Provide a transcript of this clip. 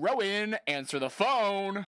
Rowan, answer the phone.